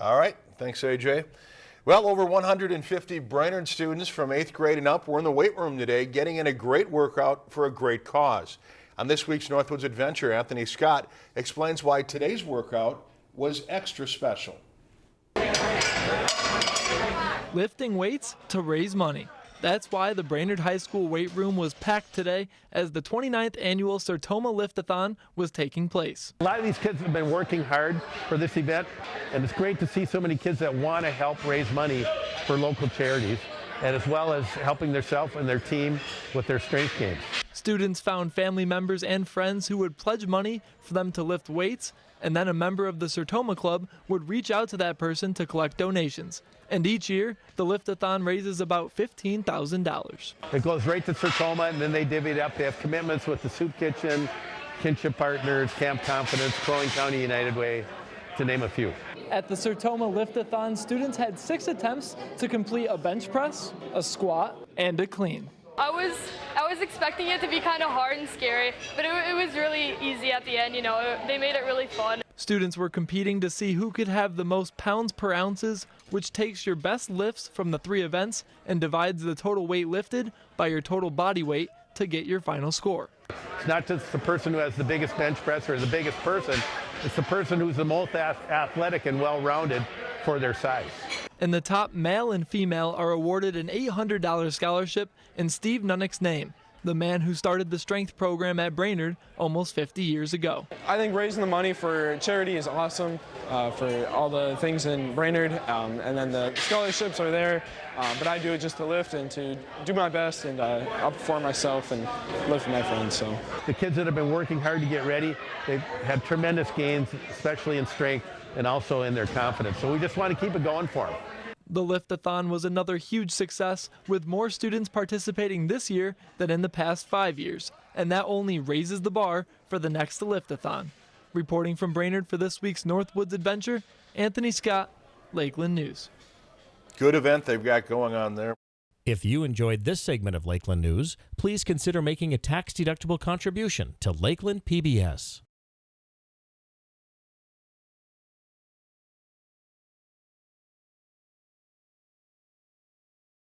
All right, thanks AJ. Well, over 150 Brainerd students from 8th grade and up were in the weight room today getting in a great workout for a great cause. On this week's Northwoods Adventure, Anthony Scott explains why today's workout was extra special. Lifting weights to raise money. That's why the Brainerd High School weight room was packed today as the 29th annual Sertoma Liftathon was taking place. A lot of these kids have been working hard for this event, and it's great to see so many kids that want to help raise money for local charities, and as well as helping themselves and their team with their strength games. Students found family members and friends who would pledge money for them to lift weights, and then a member of the Sertoma Club would reach out to that person to collect donations. And each year, the Liftathon raises about $15,000. It goes right to Sertoma, and then they divvy it up. They have commitments with the Soup Kitchen, Kinship Partners, Camp Confidence, Crow Wing County United Way, to name a few. At the Sertoma Liftathon, students had six attempts to complete a bench press, a squat, and a clean. I was I was expecting it to be kind of hard and scary, but it, it was really easy at the end. You know, it, they made it really fun. Students were competing to see who could have the most pounds per ounces, which takes your best lifts from the three events and divides the total weight lifted by your total body weight to get your final score. It's not just the person who has the biggest bench press or the biggest person, it's the person who's the most athletic and well-rounded for their size. And the top male and female are awarded an $800 scholarship in Steve Nunnick's name, the man who started the strength program at Brainerd almost 50 years ago. I think raising the money for charity is awesome uh, for all the things in Brainerd, um, and then the scholarships are there, uh, but I do it just to lift and to do my best and uh, outperform myself and lift with my friends. So The kids that have been working hard to get ready, they've had tremendous gains, especially in strength and also in their confidence. So we just want to keep it going for them. The Liftathon was another huge success, with more students participating this year than in the past five years, and that only raises the bar for the next Liftathon. Reporting from Brainerd for this week's Northwoods Adventure, Anthony Scott, Lakeland News. Good event they've got going on there. If you enjoyed this segment of Lakeland News, please consider making a tax-deductible contribution to Lakeland PBS.